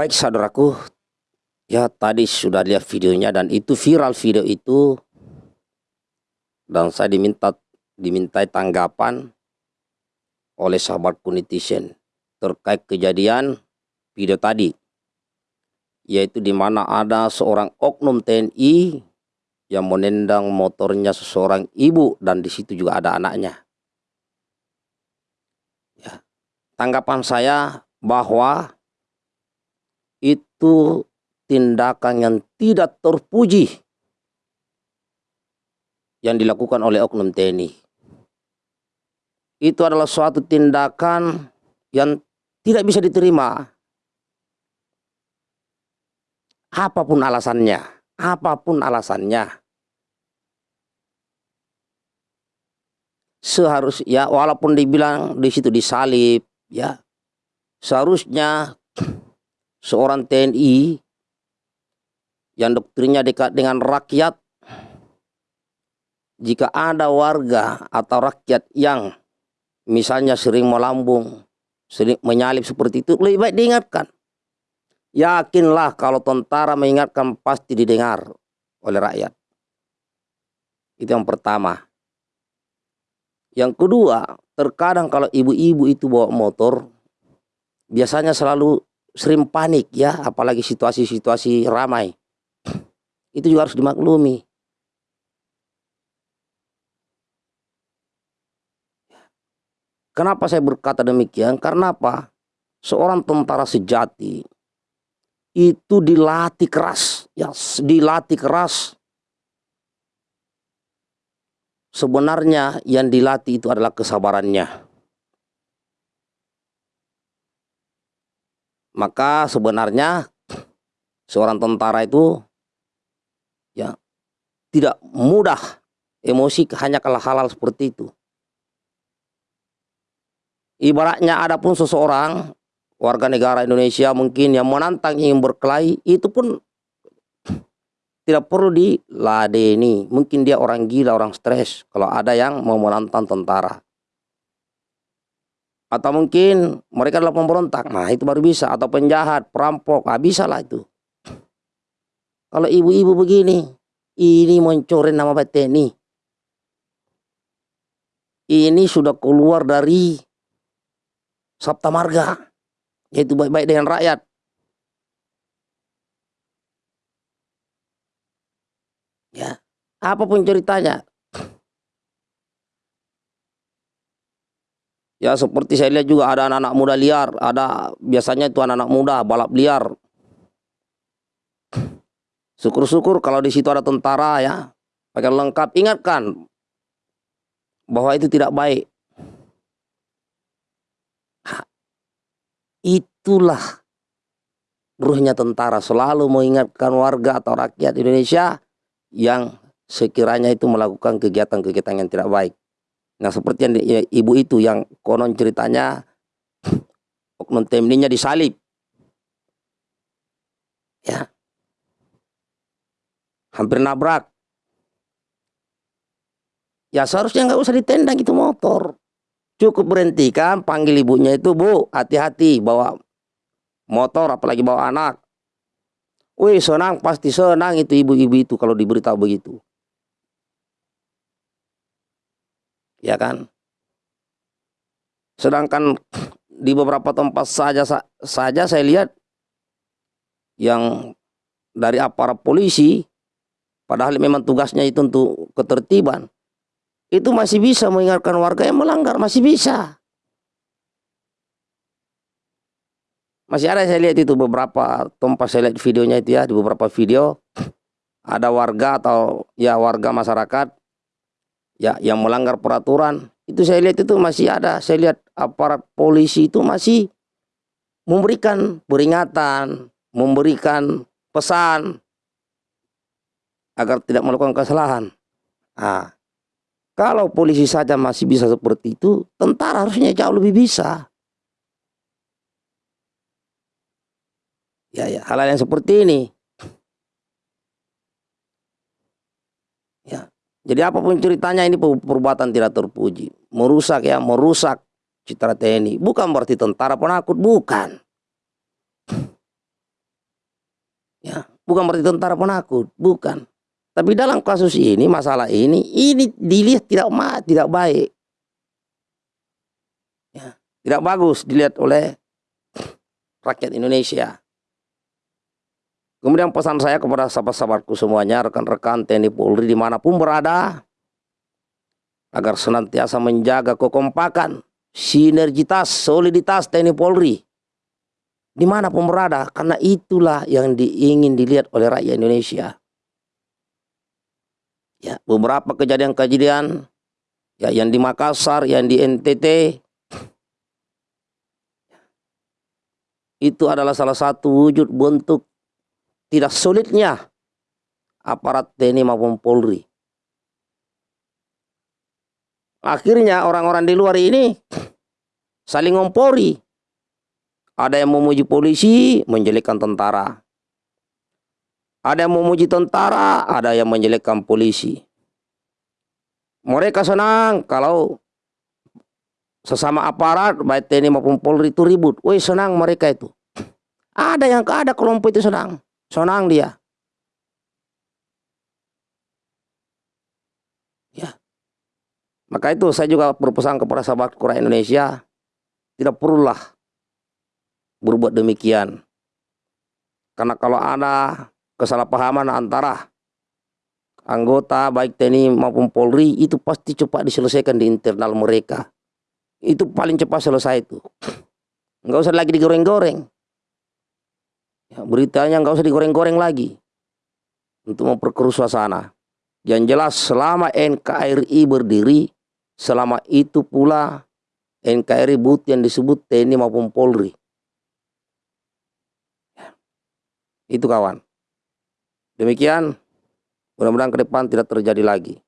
Baik saudaraku, ya tadi sudah lihat videonya dan itu viral video itu dan saya diminta dimintai tanggapan oleh sahabatku netizen terkait kejadian video tadi yaitu di mana ada seorang oknum TNI yang menendang motornya seseorang ibu dan di situ juga ada anaknya. Ya. Tanggapan saya bahwa itu tindakan yang tidak terpuji yang dilakukan oleh oknum TNI. Itu adalah suatu tindakan yang tidak bisa diterima. Apa pun alasannya, apa pun alasannya. Seharus ya walaupun dibilang di situ disalib ya. Seharusnya seorang TNI yang doktrinnya dekat dengan rakyat jika ada warga atau rakyat yang misalnya sering melambung, sering menyalip seperti itu, lebih baik diingatkan. Yakinlah kalau tentara mengingatkan pasti didengar oleh rakyat. Itu yang pertama. Yang kedua, terkadang kalau ibu-ibu itu bawa motor, biasanya selalu sering panik ya, apalagi situasi-situasi ramai. Itu juga harus dimaklumi. Kenapa saya berkata demikian? Karena apa? Seorang tentara sejati itu dilatih keras, ya dilatih keras. Sebenarnya yang dilatih itu adalah kesabarannya. Maka sebenarnya seorang tentara itu ya tidak mudah emosi hanya kalau hal-hal seperti itu. Ibaratnya ada pun seseorang warga negara Indonesia mungkin yang menantang ingin berkelahi itu pun tidak perlu diladeni. Mungkin dia orang gila, orang stres kalau ada yang mau menantang tentara atau mungkin mereka adalah pemberontak. Nah itu baru bisa. Atau penjahat perampok. Ah bisa lah itu. Kalau ibu-ibu begini ini mencoret nama ini ini sudah keluar dari Sabta Marga. Yaitu baik-baik dengan rakyat. Ya. Apa pun ceritanya Ya seperti saya lihat juga ada anak-anak muda liar, ada biasanya itu anak-anak muda balap liar. Syukur-syukur kalau di situ ada tentara ya, pakai lengkap. Ingatkan bahwa itu tidak baik. Itulah ruhnya tentara selalu mengingatkan warga atau rakyat Indonesia yang sekiranya itu melakukan kegiatan-kegiatan yang tidak baik. Nah seperti yang ya, ibu itu yang konon ceritanya oknum temninya disalib. Ya. Hampir nabrak. Ya seharusnya nggak usah ditendang itu motor. Cukup berhentikan, panggil ibunya itu, Bu, hati-hati bawa motor apalagi bawa anak. Wih senang, pasti senang itu ibu-ibu itu kalau diberitahu begitu. Ya kan? Sedangkan di beberapa tempat saja saja saya lihat yang dari aparat polisi padahal memang tugasnya itu untuk ketertiban itu masih bisa mengingatkan warga yang melanggar masih bisa. Masih ada saya lihat itu beberapa tempat saya lihat videonya itu ya di beberapa video ada warga atau ya warga masyarakat ya yang melanggar peraturan. Itu saya lihat itu masih ada. Saya lihat aparat polisi itu masih memberikan peringatan memberikan pesan agar tidak melakukan kesalahan. Nah, kalau polisi saja masih bisa seperti itu tentara harusnya jauh lebih bisa. Ya ya hal-hal yang seperti ini Jadi apa pun ceritanya ini perbuatan tidak terpuji. Merusak ya, merusak citra TNI. Bukan berarti tentara penakut, bukan. bukan berarti tentara penakut, bukan. Tapi dalam kasus ini, masalah ini, ini dilihat tidak ma tidak baik. Ya, tidak bagus dilihat oleh rakyat Indonesia. Kemudian pesan saya kepada sahabat-sahabatku semuanya, rekan-rekan TNI Polri di mana pun berada, agar senantiasa menjaga kekompakan, sinergitas, soliditas TNI Polri, di mana pun berada, karena itulah yang diingin dilihat oleh rakyat Indonesia. Ya, beberapa kejadian-kejadian ya yang di Makassar, yang di NTT itu adalah salah satu wujud bentuk tidak solidnya aparat TNI maupun Polri. Akhirnya orang-orang di luar ini saling ngompori. Ada yang memuji polisi, menjelekkan tentara. Ada yang memuji tentara, ada yang menjelekkan polisi. Mereka senang kalau sesama aparat, baik TNI maupun Polri itu ribut. Woi senang mereka itu. Ada yang ada kelompok itu senang. Senang dia. Ya. Maka itu saya juga berpesan kepada sahabat Kura Indonesia, tidak perlulah berbuat demikian. Karena kalau ada kesalahpahaman antara anggota baik TNI maupun Polri itu pasti cepat diselesaikan di internal mereka. Itu paling cepat selesai itu. Enggak usah lagi digoreng-goreng. Ya, beritanya nggak usah digoreng-goreng lagi untuk memperkeruh suasana. Yang jelas selama NKRI berdiri, selama itu pula NKRI but yang disebut TNI maupun Polri. Ya. Itu kawan. Demikian, mudah-mudahan ke depan tidak terjadi lagi.